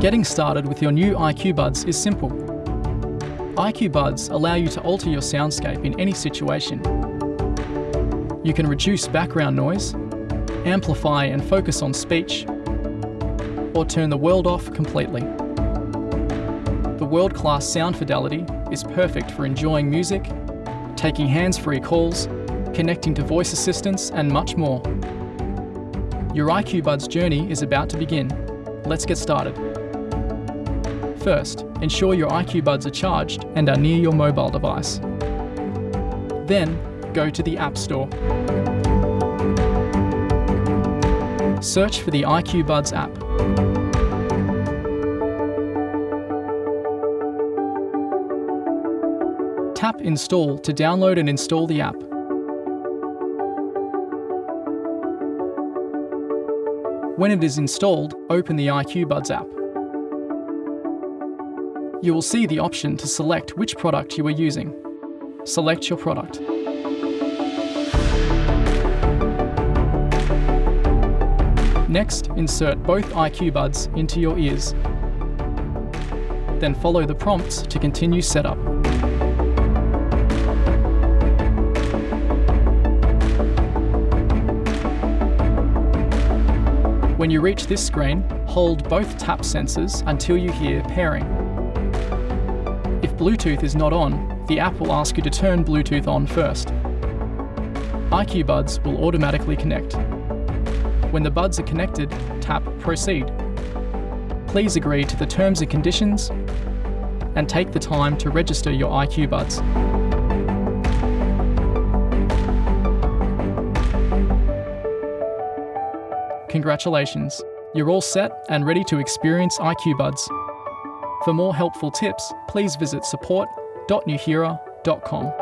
Getting started with your new IQ Buds is simple. IQ Buds allow you to alter your soundscape in any situation. You can reduce background noise, amplify and focus on speech, or turn the world off completely. The world-class sound fidelity is perfect for enjoying music, taking hands-free calls, connecting to voice assistants and much more. Your IQ Buds journey is about to begin. Let's get started. First, ensure your IQ Buds are charged and are near your mobile device. Then, go to the App Store. Search for the IQ Buds app. Tap Install to download and install the app. When it is installed, open the IQ Buds app. You will see the option to select which product you are using. Select your product. Next, insert both IQ Buds into your ears. Then follow the prompts to continue setup. When you reach this screen, hold both tap sensors until you hear pairing. Bluetooth is not on, the app will ask you to turn Bluetooth on first. IQ Buds will automatically connect. When the buds are connected, tap Proceed. Please agree to the terms and conditions and take the time to register your IQ Buds. Congratulations, you're all set and ready to experience IQ Buds. For more helpful tips, please visit support.nuheara.com.